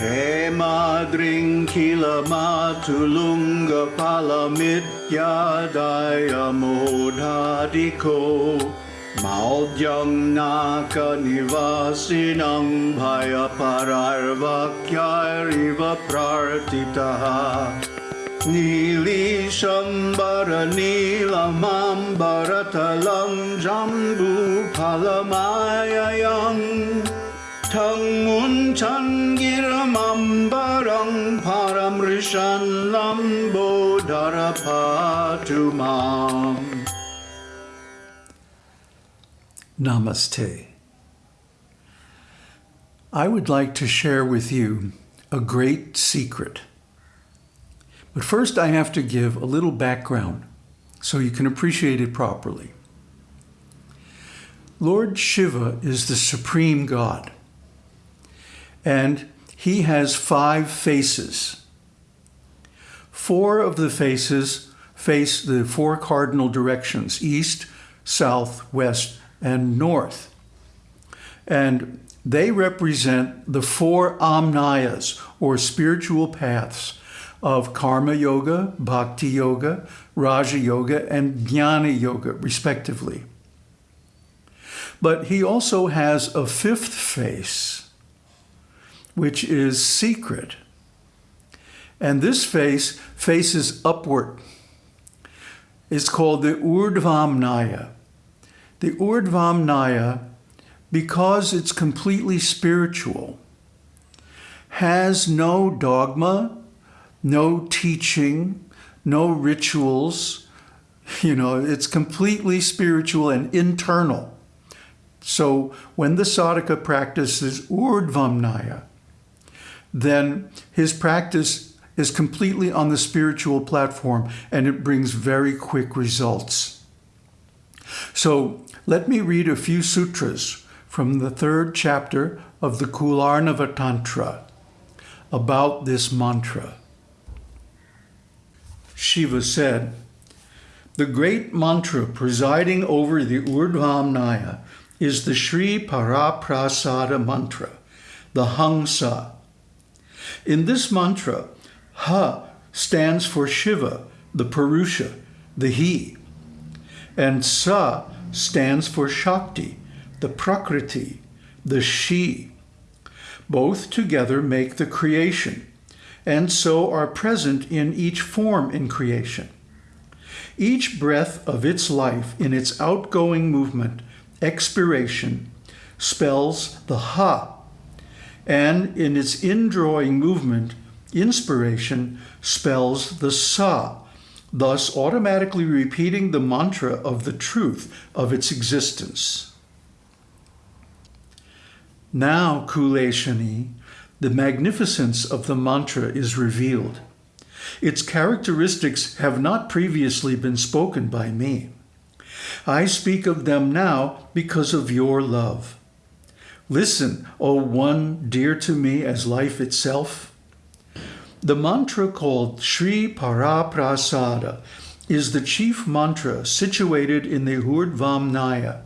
Hey मादृङ्खिलमातुलुङ्गफलमित्यायमोधादिखो माव्यं नाकनिवासिनं भयपरार्वाक्यारिव प्रार्थितः नीलीशम्बरनील माम्बरतलं जम्बूफलमायम् Namaste. I would like to share with you a great secret. But first I have to give a little background so you can appreciate it properly. Lord Shiva is the supreme God, and he has five faces. Four of the faces face the four cardinal directions, east, south, west, and north. And they represent the four amnayas, or spiritual paths, of Karma Yoga, Bhakti Yoga, Raja Yoga, and Jnana Yoga, respectively. But he also has a fifth face, which is secret. And this face faces upward. It's called the Urdhvamnaya. The Urdhvamnaya, because it's completely spiritual, has no dogma, no teaching, no rituals. You know, it's completely spiritual and internal. So when the sadhaka practices Urdhvamnaya, then his practice is completely on the spiritual platform and it brings very quick results. So let me read a few sutras from the third chapter of the Kularnava Tantra about this mantra. Shiva said, The great mantra presiding over the Urdhvamnaya is the Sri Paraprasada mantra, the Hangsa. In this mantra, Ha stands for Shiva, the Purusha, the He, and Sa stands for Shakti, the Prakriti, the She. Both together make the creation, and so are present in each form in creation. Each breath of its life in its outgoing movement, expiration, spells the Ha, and in its indrawing movement, inspiration, spells the Sa, thus automatically repeating the mantra of the truth of its existence. Now, Kuleshani, the magnificence of the mantra is revealed. Its characteristics have not previously been spoken by me. I speak of them now because of your love. Listen, O one dear to me as life itself. The mantra called Sri Paraprasada is the chief mantra situated in the Urdhvamnaya.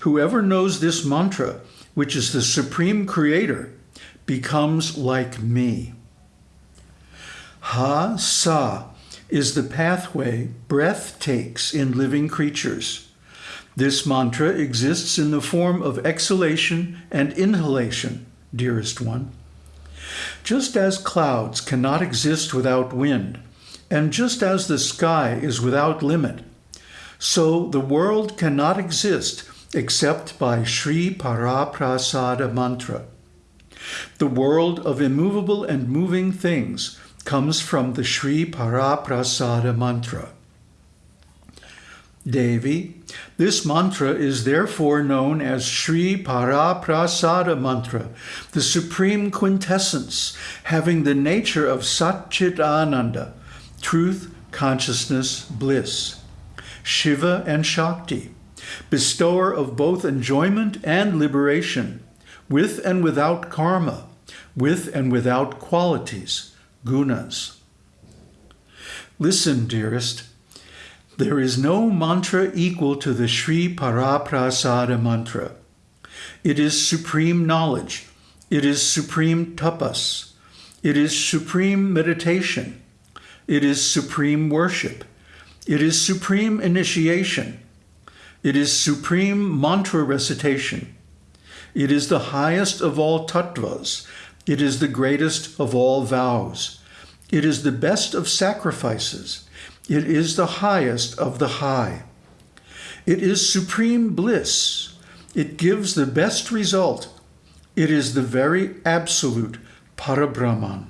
Whoever knows this mantra, which is the supreme creator, becomes like me. Ha Sa is the pathway breath takes in living creatures. This mantra exists in the form of exhalation and inhalation, dearest one. Just as clouds cannot exist without wind, and just as the sky is without limit, so the world cannot exist except by Sri Paraprasada mantra. The world of immovable and moving things comes from the Sri Paraprasada mantra. Devi, this mantra is therefore known as Sri Paraprasada mantra, the supreme quintessence, having the nature of Satchit Ananda, truth, consciousness, bliss. Shiva and Shakti, bestower of both enjoyment and liberation, with and without karma, with and without qualities, gunas. Listen, dearest, there is no mantra equal to the Sri Paraprasada mantra. It is supreme knowledge, It is supreme tapas. It is supreme meditation. It is supreme worship. It is supreme initiation. It is supreme mantra recitation. It is the highest of all tattvas. It is the greatest of all vows. It is the best of sacrifices. It is the highest of the high. It is supreme bliss. It gives the best result. It is the very absolute Parabrahman.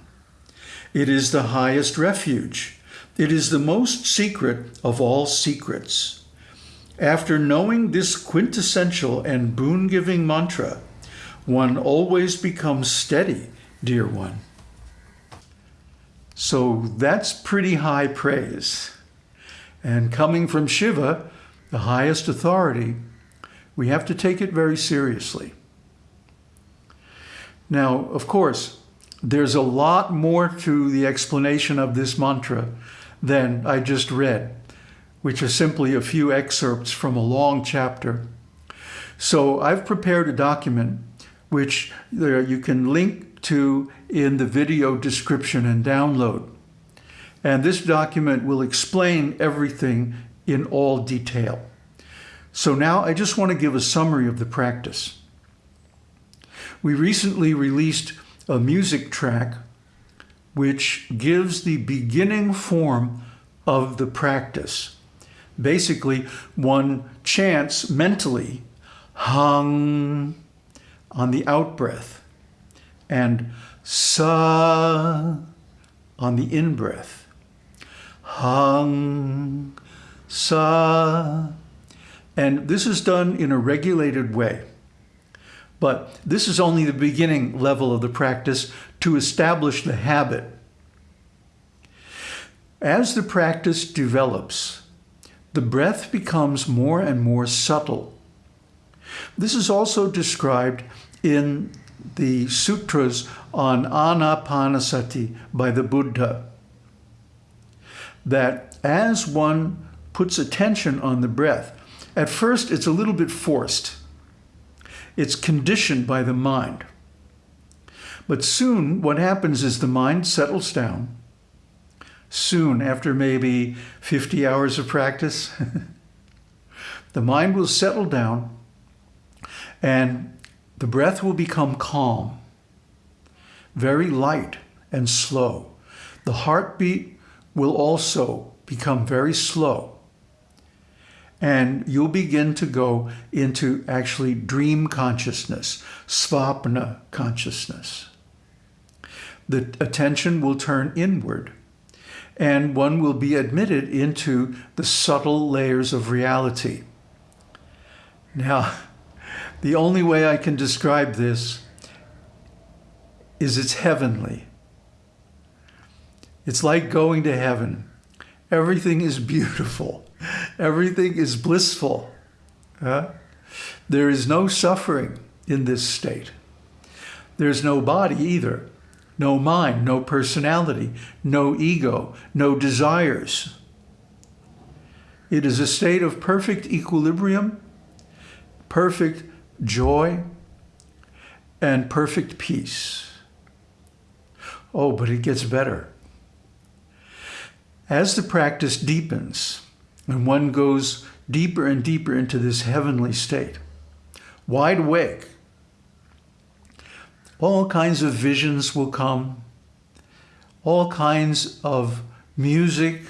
It is the highest refuge. It is the most secret of all secrets. After knowing this quintessential and boon giving mantra, one always becomes steady, dear one. So that's pretty high praise. And coming from Shiva, the highest authority, we have to take it very seriously. Now, of course, there's a lot more to the explanation of this mantra than I just read, which are simply a few excerpts from a long chapter. So I've prepared a document which uh, you can link to in the video description and download. And this document will explain everything in all detail. So now I just want to give a summary of the practice. We recently released a music track which gives the beginning form of the practice. Basically, one chants mentally, hung on the out breath, and sa on the in breath. Hung, sa. And this is done in a regulated way. But this is only the beginning level of the practice to establish the habit. As the practice develops, the breath becomes more and more subtle. This is also described in the sutras on anapanasati by the Buddha. That as one puts attention on the breath, at first it's a little bit forced. It's conditioned by the mind. But soon what happens is the mind settles down. Soon, after maybe 50 hours of practice, the mind will settle down and the breath will become calm, very light and slow. The heartbeat will also become very slow. And you'll begin to go into actually dream consciousness, svapna consciousness. The attention will turn inward and one will be admitted into the subtle layers of reality. Now, the only way I can describe this is it's heavenly. It's like going to heaven. Everything is beautiful. Everything is blissful. Uh, there is no suffering in this state. There's no body either. No mind, no personality, no ego, no desires. It is a state of perfect equilibrium, perfect joy, and perfect peace. Oh, but it gets better. As the practice deepens and one goes deeper and deeper into this heavenly state, wide awake, all kinds of visions will come, all kinds of music,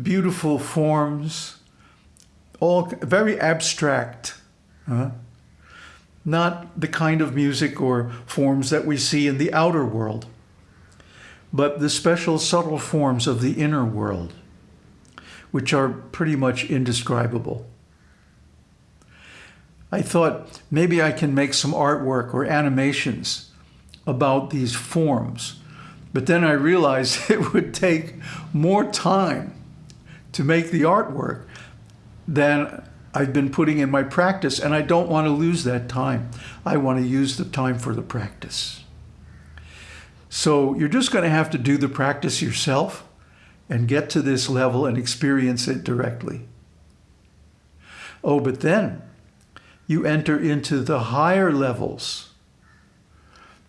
beautiful forms, all very abstract. Huh? Not the kind of music or forms that we see in the outer world, but the special subtle forms of the inner world, which are pretty much indescribable. I thought maybe I can make some artwork or animations about these forms, but then I realized it would take more time to make the artwork than I've been putting in my practice, and I don't want to lose that time. I want to use the time for the practice. So you're just going to have to do the practice yourself and get to this level and experience it directly. Oh, but then you enter into the higher levels,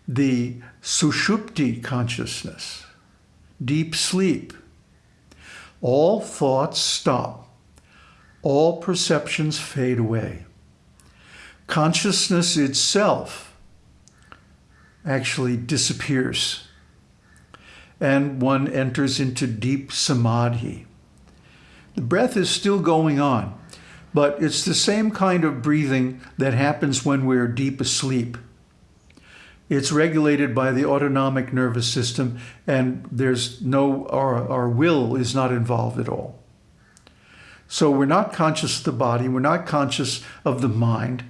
the sushupti consciousness, deep sleep, all thoughts stop, all perceptions fade away. Consciousness itself actually disappears, and one enters into deep samadhi. The breath is still going on, but it's the same kind of breathing that happens when we're deep asleep. It's regulated by the autonomic nervous system, and there's no, our, our will is not involved at all. So we're not conscious of the body, we're not conscious of the mind,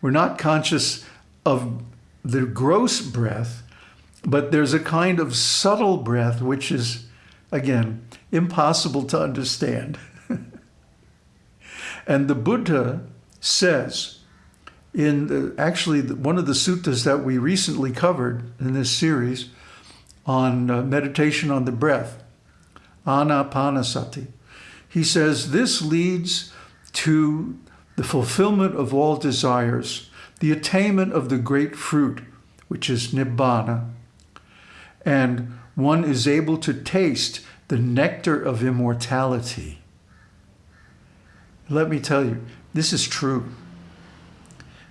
we're not conscious of the gross breath, but there's a kind of subtle breath which is, again, impossible to understand. and the Buddha says, in the, actually one of the suttas that we recently covered in this series on uh, meditation on the breath, Anapanasati. He says this leads to the fulfillment of all desires, the attainment of the great fruit, which is Nibbana, and one is able to taste the nectar of immortality. Let me tell you, this is true.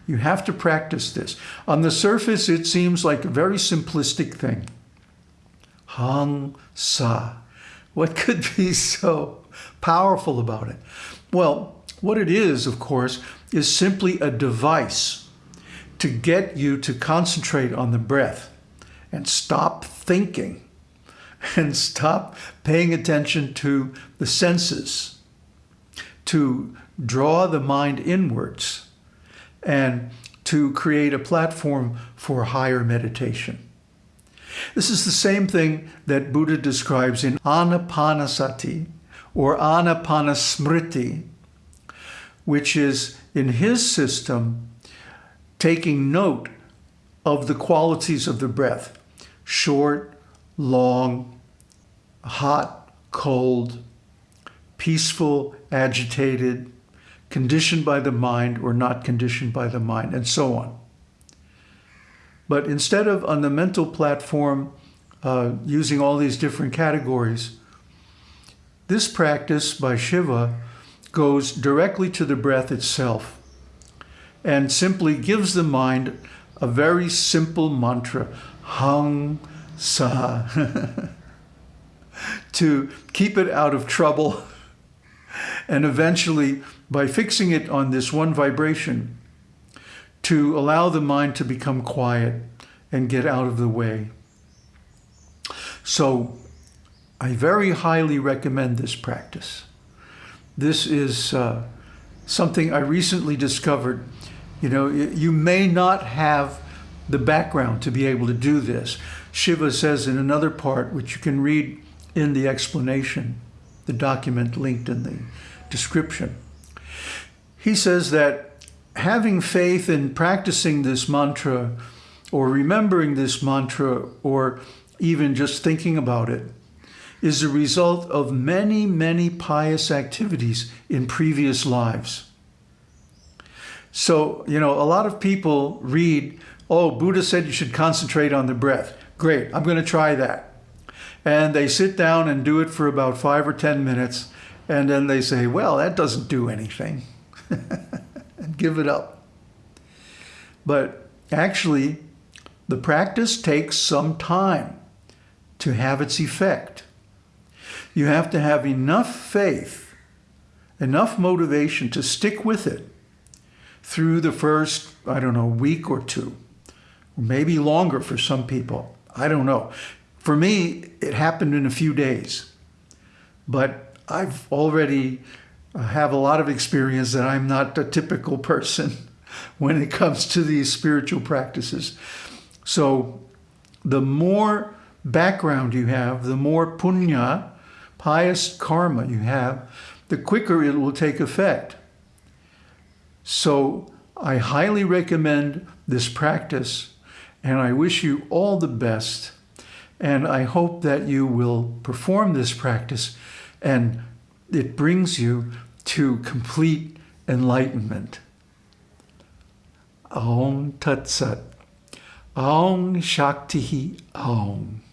You have to practice this. On the surface, it seems like a very simplistic thing. Hang Sa. What could be so powerful about it? Well, what it is, of course, is simply a device to get you to concentrate on the breath and stop thinking and stop paying attention to the senses, to draw the mind inwards and to create a platform for higher meditation. This is the same thing that Buddha describes in Anapanasati or Anapanasmriti, which is in his system taking note of the qualities of the breath, short, long, hot, cold, peaceful, agitated, conditioned by the mind or not conditioned by the mind, and so on. But instead of on the mental platform uh, using all these different categories, this practice by Shiva goes directly to the breath itself and simply gives the mind a very simple mantra, Hang Sa, to keep it out of trouble and eventually by fixing it on this one vibration to allow the mind to become quiet and get out of the way. So I very highly recommend this practice. This is uh, something I recently discovered. You know, you may not have the background to be able to do this. Shiva says in another part, which you can read in the explanation, the document linked in the description, he says that having faith in practicing this mantra or remembering this mantra or even just thinking about it is a result of many, many pious activities in previous lives. So, you know, a lot of people read, oh, Buddha said you should concentrate on the breath. Great, I'm going to try that. And they sit down and do it for about five or 10 minutes. And then they say, well, that doesn't do anything. and give it up. But actually, the practice takes some time to have its effect. You have to have enough faith, enough motivation to stick with it through the first, I don't know, week or two, maybe longer for some people. I don't know. For me, it happened in a few days. But I've already have a lot of experience that I'm not a typical person when it comes to these spiritual practices. So the more background you have, the more punya, pious karma you have, the quicker it will take effect. So I highly recommend this practice and I wish you all the best. And I hope that you will perform this practice and it brings you to complete enlightenment. Om Tat Sat. Aung Shakti Aung.